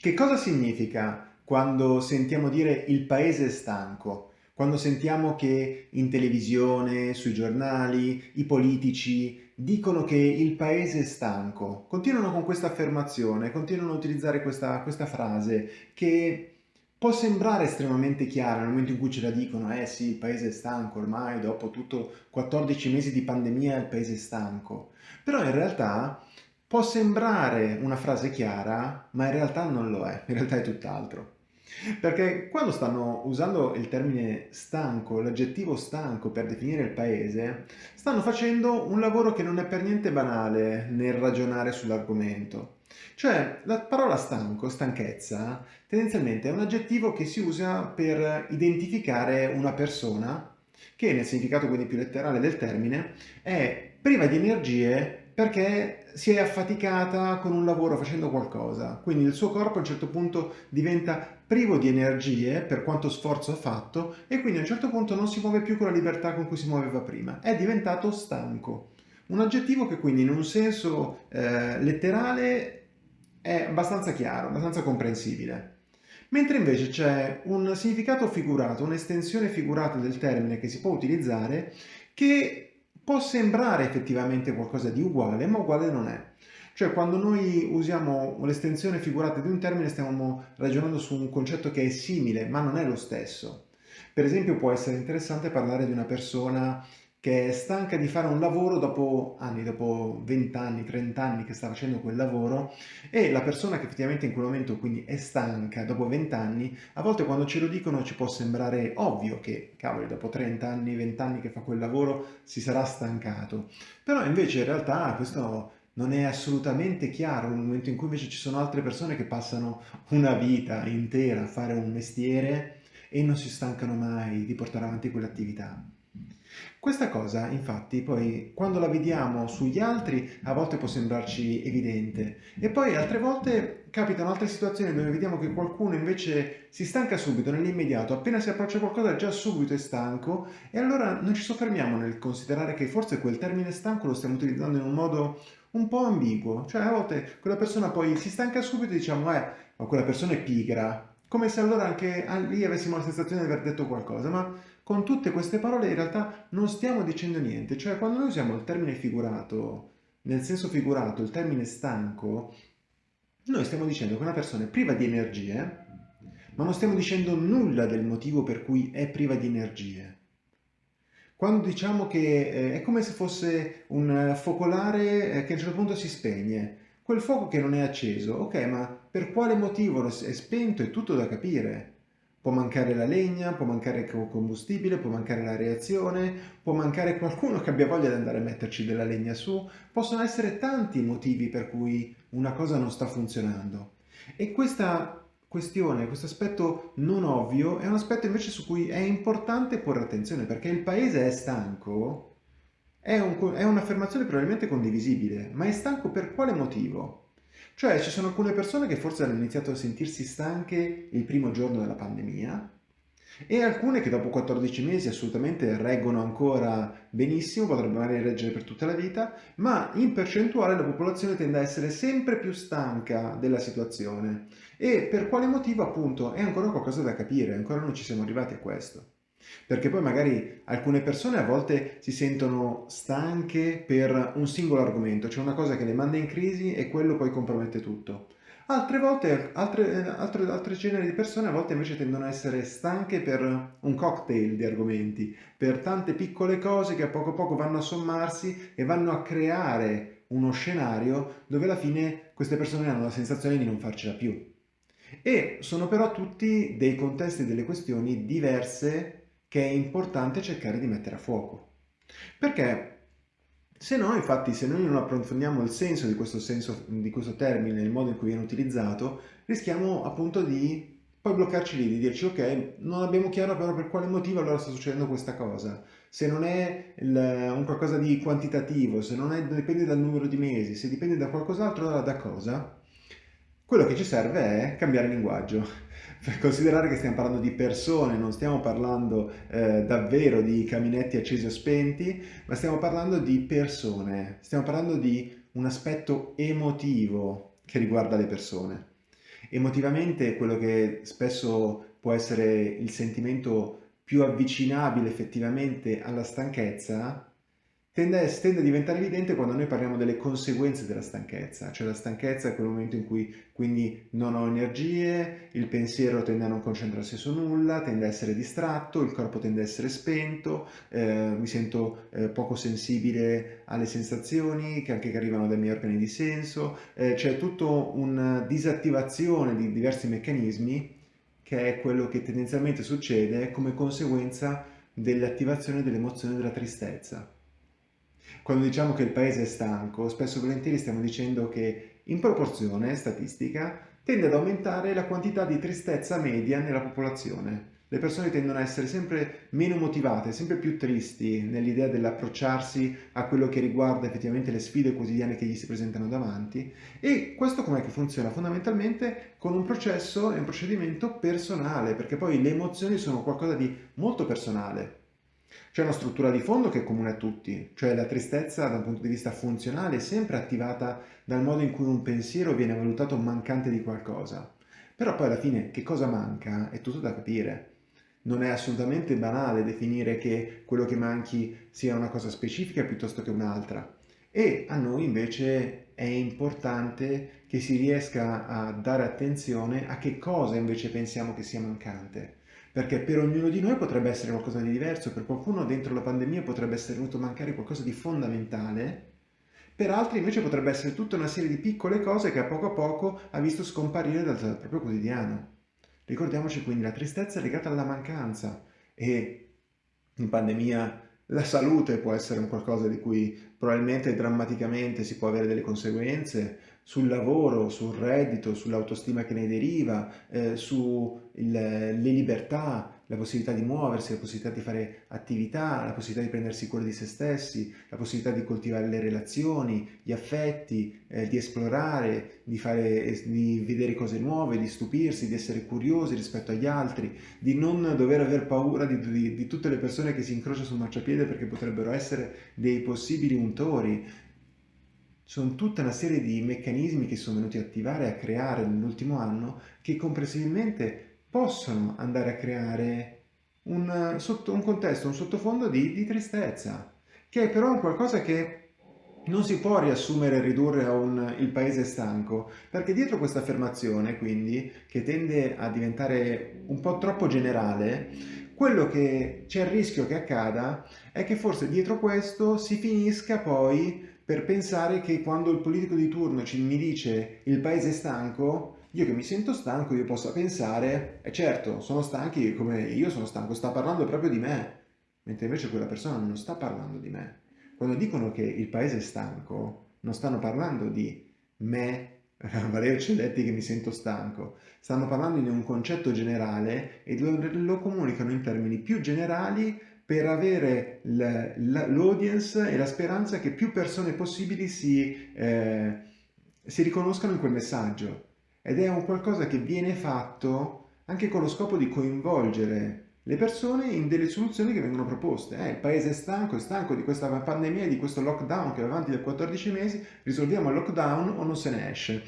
Che cosa significa quando sentiamo dire il paese è stanco? Quando sentiamo che in televisione, sui giornali, i politici dicono che il paese è stanco, continuano con questa affermazione, continuano a utilizzare questa, questa frase che può sembrare estremamente chiara nel momento in cui ce la dicono, eh sì, il paese è stanco ormai, dopo tutto 14 mesi di pandemia il paese è stanco, però in realtà può sembrare una frase chiara, ma in realtà non lo è, in realtà è tutt'altro. Perché quando stanno usando il termine stanco, l'aggettivo stanco per definire il paese, stanno facendo un lavoro che non è per niente banale nel ragionare sull'argomento. Cioè, la parola stanco, stanchezza, tendenzialmente è un aggettivo che si usa per identificare una persona che, nel significato quindi più letterale del termine, è priva di energie perché si è affaticata con un lavoro facendo qualcosa, quindi il suo corpo a un certo punto diventa privo di energie per quanto sforzo ha fatto e quindi a un certo punto non si muove più con la libertà con cui si muoveva prima, è diventato stanco. Un aggettivo che quindi in un senso eh, letterale è abbastanza chiaro, abbastanza comprensibile. Mentre invece c'è un significato figurato, un'estensione figurata del termine che si può utilizzare che può sembrare effettivamente qualcosa di uguale, ma uguale non è. Cioè quando noi usiamo l'estensione figurata di un termine stiamo ragionando su un concetto che è simile, ma non è lo stesso. Per esempio può essere interessante parlare di una persona che è stanca di fare un lavoro dopo anni, dopo 20 anni, 30 anni che sta facendo quel lavoro e la persona che effettivamente in quel momento quindi è stanca dopo 20 anni, a volte quando ce lo dicono ci può sembrare ovvio che, cavoli, dopo 30 anni, 20 anni che fa quel lavoro si sarà stancato. Però invece in realtà questo non è assolutamente chiaro nel momento in cui invece ci sono altre persone che passano una vita intera a fare un mestiere e non si stancano mai di portare avanti quell'attività. Questa cosa, infatti, poi quando la vediamo sugli altri a volte può sembrarci evidente. E poi altre volte capitano altre situazioni dove vediamo che qualcuno invece si stanca subito, nell'immediato, appena si approccia qualcosa già subito è stanco e allora non ci soffermiamo nel considerare che forse quel termine stanco lo stiamo utilizzando in un modo un po' ambiguo, cioè a volte quella persona poi si stanca subito e diciamo eh, ma quella persona è pigra, come se allora anche lì avessimo la sensazione di aver detto qualcosa, ma con tutte queste parole in realtà non stiamo dicendo niente, cioè quando noi usiamo il termine figurato, nel senso figurato, il termine stanco, noi stiamo dicendo che una persona è priva di energie, ma non stiamo dicendo nulla del motivo per cui è priva di energie. Quando diciamo che eh, è come se fosse un focolare eh, che a un certo punto si spegne, Quel fuoco che non è acceso, ok, ma per quale motivo è spento è tutto da capire. Può mancare la legna, può mancare il combustibile, può mancare la reazione, può mancare qualcuno che abbia voglia di andare a metterci della legna su. Possono essere tanti i motivi per cui una cosa non sta funzionando. E questa questione, questo aspetto non ovvio, è un aspetto invece su cui è importante porre attenzione, perché il paese è stanco è, un, è un'affermazione probabilmente condivisibile, ma è stanco per quale motivo? Cioè ci sono alcune persone che forse hanno iniziato a sentirsi stanche il primo giorno della pandemia e alcune che dopo 14 mesi assolutamente reggono ancora benissimo, potrebbero magari reggere per tutta la vita, ma in percentuale la popolazione tende a essere sempre più stanca della situazione. E per quale motivo appunto è ancora qualcosa da capire, ancora non ci siamo arrivati a questo. Perché poi magari alcune persone a volte si sentono stanche per un singolo argomento, c'è una cosa che le manda in crisi e quello poi compromette tutto. Altre volte, altre, altre, altre generi di persone a volte invece tendono a essere stanche per un cocktail di argomenti, per tante piccole cose che a poco a poco vanno a sommarsi e vanno a creare uno scenario dove alla fine queste persone hanno la sensazione di non farcela più. E sono però tutti dei contesti e delle questioni diverse che è importante cercare di mettere a fuoco. Perché se no, infatti, se noi non approfondiamo il senso di questo, senso, di questo termine, il modo in cui viene utilizzato, rischiamo appunto di poi bloccarci lì, di dirci ok, non abbiamo chiaro però per quale motivo allora sta succedendo questa cosa. Se non è il, un qualcosa di quantitativo, se non è, dipende dal numero di mesi, se dipende da qualcos'altro, allora da cosa? Quello che ci serve è cambiare linguaggio per considerare che stiamo parlando di persone, non stiamo parlando eh, davvero di caminetti accesi o spenti, ma stiamo parlando di persone, stiamo parlando di un aspetto emotivo che riguarda le persone. Emotivamente quello che spesso può essere il sentimento più avvicinabile effettivamente alla stanchezza tende, tende, a diventare evidente quando noi parliamo delle conseguenze della stanchezza, cioè la stanchezza è quel momento in cui quindi non ho energie, il pensiero tende a non concentrarsi su nulla, tende a essere distratto, il corpo tende a essere spento, eh, mi sento eh, poco sensibile alle sensazioni che anche che arrivano dai miei organi di senso, eh, c'è tutta una disattivazione di diversi meccanismi che è quello che tendenzialmente succede come conseguenza dell'attivazione dell'emozione della tristezza. Quando diciamo che il paese è stanco, spesso e volentieri stiamo dicendo che in proporzione statistica tende ad aumentare la quantità di tristezza media nella popolazione. Le persone tendono a essere sempre meno motivate, sempre più tristi nell'idea dell'approcciarsi a quello che riguarda effettivamente le sfide quotidiane che gli si presentano davanti e questo com'è che funziona? Fondamentalmente con un processo e un procedimento personale, perché poi le emozioni sono qualcosa di molto personale. C'è una struttura di fondo che è comune a tutti, cioè la tristezza da un punto di vista funzionale è sempre attivata dal modo in cui un pensiero viene valutato mancante di qualcosa. Però poi alla fine che cosa manca è tutto da capire. Non è assolutamente banale definire che quello che manchi sia una cosa specifica piuttosto che un'altra. E a noi invece è importante che si riesca a dare attenzione a che cosa invece pensiamo che sia mancante perché per ognuno di noi potrebbe essere qualcosa di diverso, per qualcuno dentro la pandemia potrebbe essere venuto a mancare qualcosa di fondamentale, per altri invece potrebbe essere tutta una serie di piccole cose che a poco a poco ha visto scomparire dal, dal proprio quotidiano. Ricordiamoci quindi la tristezza è legata alla mancanza e in pandemia la salute può essere un qualcosa di cui probabilmente drammaticamente si può avere delle conseguenze, sul lavoro, sul reddito, sull'autostima che ne deriva, eh, sulle libertà, la possibilità di muoversi, la possibilità di fare attività, la possibilità di prendersi cura di se stessi, la possibilità di coltivare le relazioni, gli affetti, eh, di esplorare, di, fare, di vedere cose nuove, di stupirsi, di essere curiosi rispetto agli altri, di non dover aver paura di, di, di tutte le persone che si incrociano sul marciapiede perché potrebbero essere dei possibili untori, sono tutta una serie di meccanismi che sono venuti a attivare e a creare nell'ultimo anno che comprensibilmente possono andare a creare un, sotto, un contesto, un sottofondo di, di, tristezza, che è però un qualcosa che non si può riassumere e ridurre a un il paese stanco, perché dietro questa affermazione, quindi, che tende a diventare un po' troppo generale, quello che c'è il rischio che accada è che forse dietro questo si finisca poi per pensare che quando il politico di turno ci, mi dice il paese stanco, io che mi sento stanco, io possa pensare, e eh certo, sono stanchi come io sono stanco, sta parlando proprio di me, mentre invece quella persona non sta parlando di me. Quando dicono che il paese è stanco, non stanno parlando di me, Valerio Celletti che mi sento stanco, stanno parlando di un concetto generale e lo comunicano in termini più generali per avere l'audience e la speranza che più persone possibili si, eh, si riconoscano in quel messaggio. Ed è un qualcosa che viene fatto anche con lo scopo di coinvolgere le persone in delle soluzioni che vengono proposte. Eh, il paese è stanco, è stanco di questa pandemia, di questo lockdown che va avanti da 14 mesi, risolviamo il lockdown o non se ne esce.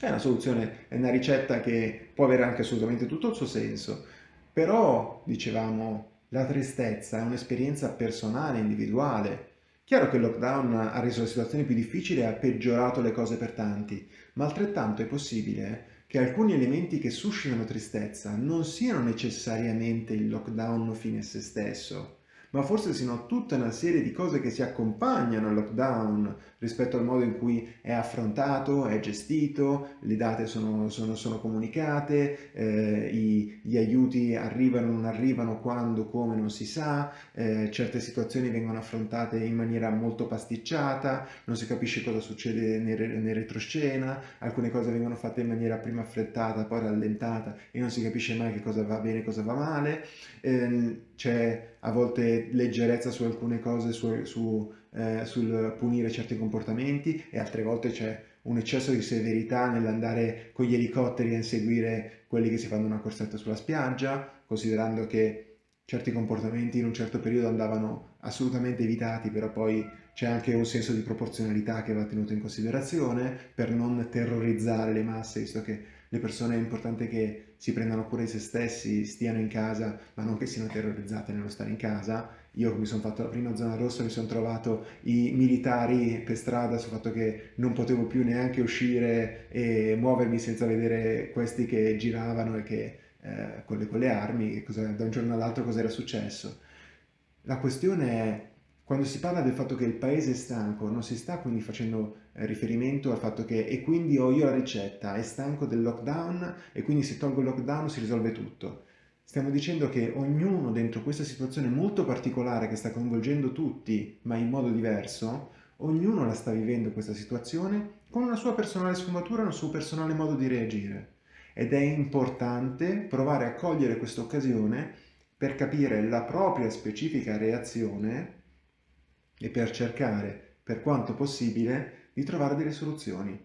È una soluzione, è una ricetta che può avere anche assolutamente tutto il suo senso, però, dicevamo, la tristezza è un'esperienza personale, individuale. Chiaro che il lockdown ha reso la situazione più difficile e ha peggiorato le cose per tanti, ma altrettanto è possibile che alcuni elementi che suscitano tristezza non siano necessariamente il lockdown fine a se stesso, ma forse siano tutta una serie di cose che si accompagnano al lockdown rispetto al modo in cui è affrontato, è gestito, le date sono, sono, sono comunicate, eh, i, gli aiuti arrivano o non arrivano, quando, come non si sa, eh, certe situazioni vengono affrontate in maniera molto pasticciata, non si capisce cosa succede nel, nel retroscena, alcune cose vengono fatte in maniera prima affrettata, poi rallentata e non si capisce mai che cosa va bene e cosa va male, eh, c'è a volte leggerezza su alcune cose, su, su, eh, sul punire certi comportamenti e altre volte c'è un eccesso di severità nell'andare con gli elicotteri a inseguire quelli che si fanno una corsetta sulla spiaggia, considerando che certi comportamenti in un certo periodo andavano assolutamente evitati, però poi c'è anche un senso di proporzionalità che va tenuto in considerazione per non terrorizzare le masse, visto che le persone è importante che si prendano cura di se stessi, stiano in casa, ma non che siano terrorizzate nello stare in casa. Io mi sono fatto la prima zona rossa, mi sono trovato i militari per strada sul fatto che non potevo più neanche uscire e muovermi senza vedere questi che giravano e che eh, con, le, con, le, armi, da un giorno all'altro cosa era successo. La questione è quando si parla del fatto che il paese è stanco, non si sta quindi facendo eh, riferimento al fatto che e quindi ho io la ricetta, è stanco del lockdown e quindi se tolgo il lockdown si risolve tutto. Stiamo dicendo che ognuno dentro questa situazione molto particolare che sta coinvolgendo tutti, ma in modo diverso, ognuno la sta vivendo questa situazione con una sua personale sfumatura, un suo personale modo di reagire. Ed è importante provare a cogliere questa occasione per capire la propria specifica reazione e per cercare, per quanto possibile, di trovare delle soluzioni.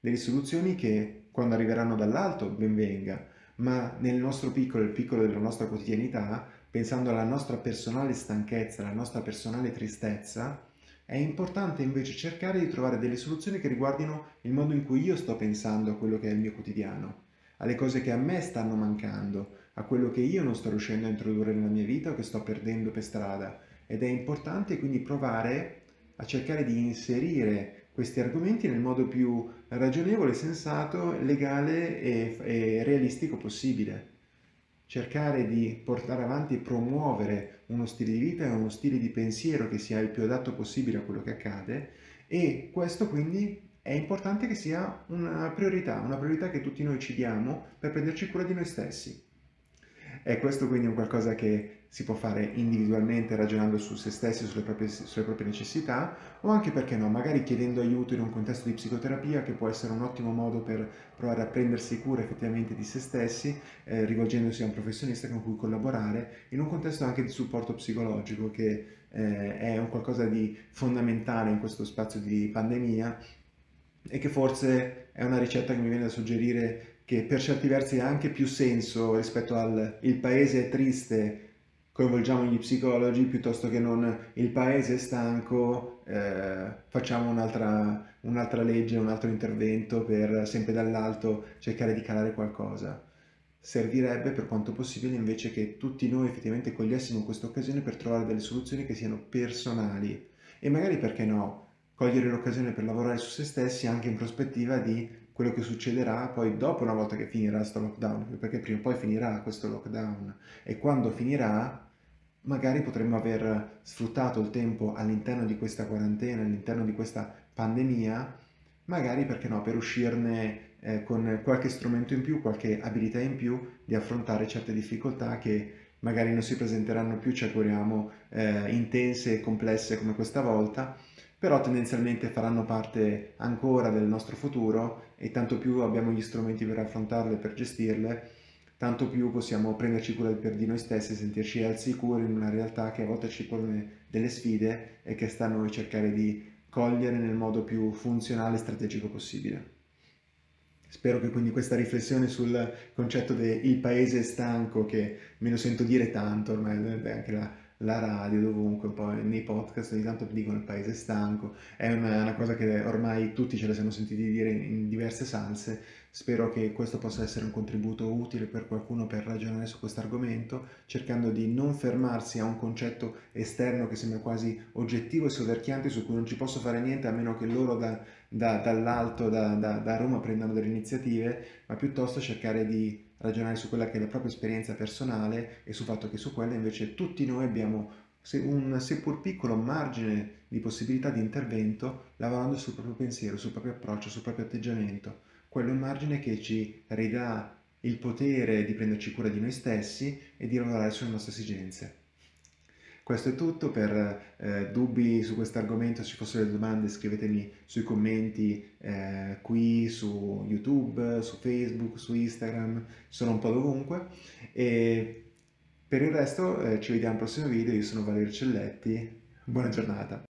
Delle soluzioni che, quando arriveranno dall'alto, ben venga, ma nel nostro piccolo, il piccolo della nostra quotidianità, pensando alla nostra personale stanchezza, alla nostra personale tristezza, è importante invece cercare di trovare delle soluzioni che riguardino il modo in cui io sto pensando a quello che è il mio quotidiano, alle cose che a me stanno mancando, a quello che io non sto riuscendo a introdurre nella mia vita o che sto perdendo per strada, ed è importante quindi provare a cercare di inserire questi argomenti nel modo più ragionevole, sensato, legale e, e realistico possibile. Cercare di portare avanti e promuovere uno stile di vita e uno stile di pensiero che sia il più adatto possibile a quello che accade e questo quindi è importante che sia una priorità, una priorità che tutti noi ci diamo per prenderci cura di noi stessi. E questo quindi è un qualcosa che si può fare individualmente ragionando su se stessi, sulle proprie, sulle proprie necessità o anche perché no, magari chiedendo aiuto in un contesto di psicoterapia che può essere un ottimo modo per provare a prendersi cura effettivamente di se stessi, eh, rivolgendosi a un professionista con cui collaborare, in un contesto anche di supporto psicologico che eh, è un qualcosa di fondamentale in questo spazio di pandemia e che forse è una ricetta che mi viene da suggerire che per certi versi ha anche più senso rispetto al il paese è triste, coinvolgiamo gli psicologi, piuttosto che non il paese è stanco, eh, facciamo un'altra un legge, un altro intervento per sempre dall'alto cercare di calare qualcosa. Servirebbe per quanto possibile invece che tutti noi effettivamente cogliessimo questa occasione per trovare delle soluzioni che siano personali e magari perché no, cogliere l'occasione per lavorare su se stessi anche in prospettiva di quello che succederà poi dopo una volta che finirà questo lockdown, perché prima o poi finirà questo lockdown e quando finirà magari potremmo aver sfruttato il tempo all'interno di questa quarantena, all'interno di questa pandemia, magari perché no, per uscirne eh, con qualche strumento in più, qualche abilità in più di affrontare certe difficoltà che magari non si presenteranno più, ci auguriamo, eh, intense e complesse come questa volta, però tendenzialmente faranno parte ancora del nostro futuro e tanto più abbiamo gli strumenti per affrontarle, per gestirle, tanto più possiamo prenderci cura per di noi stessi e sentirci al sicuro in una realtà che a volte ci pone delle sfide e che sta a noi cercare di cogliere nel modo più funzionale e strategico possibile. Spero che quindi questa riflessione sul concetto del paese stanco, che me lo sento dire tanto ormai, anche la, la radio, dovunque, un nei podcast ogni tanto dicono il paese stanco, è una, una, cosa che ormai tutti ce la siamo sentiti dire in diverse salse, spero che questo possa essere un contributo utile per qualcuno per ragionare su questo argomento, cercando di non fermarsi a un concetto esterno che sembra quasi oggettivo e soverchiante su cui non ci posso fare niente a meno che loro da, da, dall'alto, da, da Roma prendano delle iniziative, ma piuttosto cercare di ragionare su quella che è la propria esperienza personale e sul fatto che su quella invece tutti noi abbiamo un seppur piccolo margine di possibilità di intervento lavorando sul proprio pensiero, sul proprio approccio, sul proprio atteggiamento. Quello margine che ci ridà il potere di prenderci cura di noi stessi e di lavorare sulle nostre esigenze. Questo è tutto, per eh, dubbi su questo argomento, se ci fossero delle domande scrivetemi sui commenti eh, qui su YouTube, su Facebook, su Instagram, sono un po' dovunque. E per il resto eh, ci vediamo al prossimo video, io sono Valerio Celletti, buona giornata!